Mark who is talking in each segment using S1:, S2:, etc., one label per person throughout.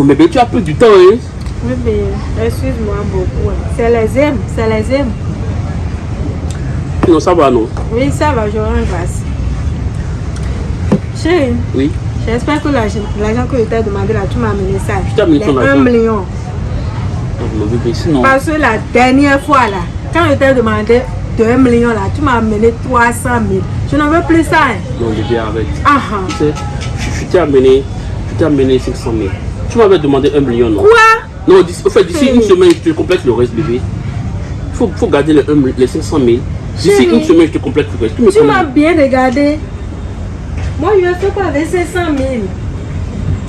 S1: Oh, mais tu as pris du temps, hein
S2: Oui, mais excuse-moi beaucoup. C'est les aimes, c'est les aimes.
S1: Non, ça va, non
S2: Oui, ça va, j'aurai un vase. Chérie,
S1: Oui.
S2: j'espère que l'argent que je t'ai demandé là, tu m'as amené ça.
S1: Je t'ai amené ton
S2: 1
S1: argent.
S2: million.
S1: Bébé, sinon.
S2: Parce que la dernière fois là, quand je t'ai demandé 2 millions là, tu m'as amené 300 000. Je n'en veux plus ça. hein.
S1: Non, bébé, arrête.
S2: Ah ah.
S1: Tu sais, je, je t'ai amené, je t'ai amené 500 000. Tu m'avais demandé 1 million, non
S2: Quoi
S1: Non, au fait, d'ici une semaine, je te complète le reste, bébé. Il faut, faut garder les, un mi- les 500 000. D'ici une semaine, je te complète le reste. Tu
S2: m'as bien regardé. Moi, je ne fais pas avec 500 000.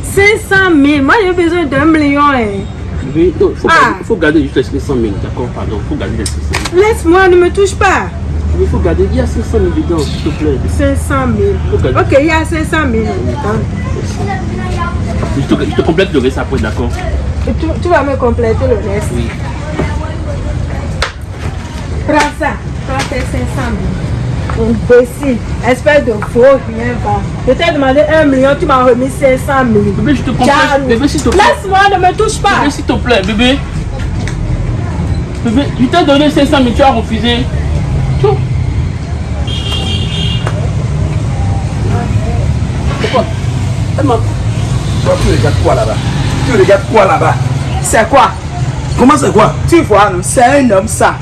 S2: 500 000. Moi, j'ai besoin d'un million. hein.
S1: Bébé, non, il faut,
S2: Ah.
S1: garder- faut garder juste les 500 000, d'accord Pardon, il faut garder les 500 000.
S2: Laisse-moi, ne me touche pas.
S1: Il faut garder, il y a 500 000 dedans, s'il te plaît.
S2: 500
S1: Faut
S2: 000.
S1: garder.
S2: Ok, il y a 500 000.
S1: Je te, je te complète le reste après, d'accord
S2: Tu, tu vas me compléter le reste.
S1: Oui.
S2: Prends ça. Prends tes 500 000. Imbécile. Espèce de faux rien va. Je t'ai demandé 1 million, tu m'as remis 500 000.
S1: Bébé, je te complète. Bébé, s'il te plaît.
S2: Laisse-moi, ne me touche pas.
S1: Bébé, s'il te plaît, bébé. Bébé, je t'ai donné 500 000, tu as refusé. Tu- Pourquoi? Elle m'a-
S3: Toi, tu regardes quoi là-bas? Tu regardes quoi là-bas?
S4: C'est quoi?
S3: Comment c'est quoi?
S4: Tu vois, c'est un homme ça.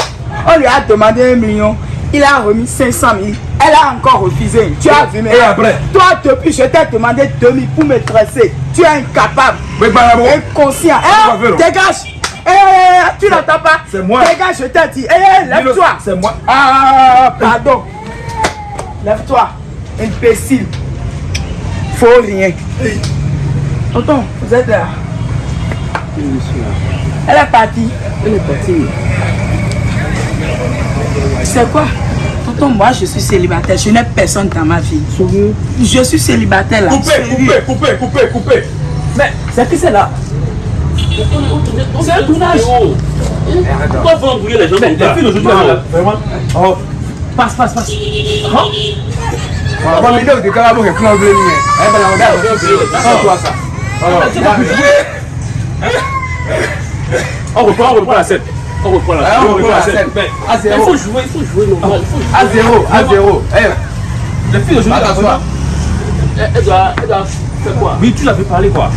S4: On lui a demandé un million, il a remis 500 000. Elle a encore refusé. Tu as vu, mais
S3: Et après?
S4: Toi, depuis, je t'ai demandé 2000 pour me dresser. Tu es incapable,
S3: Mais bah,
S4: inconscient. Eh, dégage. Eh, eh, eh, tu n'entends pas?
S3: C'est moi.
S4: Dégage, je t'ai dit. Eh, lève-toi.
S3: C'est moi.
S4: Ah, pardon. Lève-toi, imbécile. Faut rien. Tonton, vous êtes là. Elle est partie.
S1: Elle est partie.
S4: C'est quoi? Tonton, moi je suis célibataire, je n'ai personne dans ma vie.
S1: Sérieux
S4: Je suis célibataire là.
S3: Coupez, coupez, coupez, coupez, coupez.
S4: Mais c'est qui c'est là?
S1: C'est un tournage. Pourquoi vous embrouillez les gens comme ça
S3: d'aujourd'hui, là, vraiment? Oh,
S4: Passe, passe, passe.
S3: on va que quand on est plein de blé, eh ben, on ça
S1: On reprend, on reprend la scène. On reprend la
S3: Ah,
S1: scène.
S3: on reprend la scène.
S1: Il faut jouer, il faut jouer normal.
S3: À zéro, à zéro. Eh,
S1: Les filles aujourd'hui, elle, doit, elle doit faire quoi?
S3: Oui, tu l'avais parlé quoi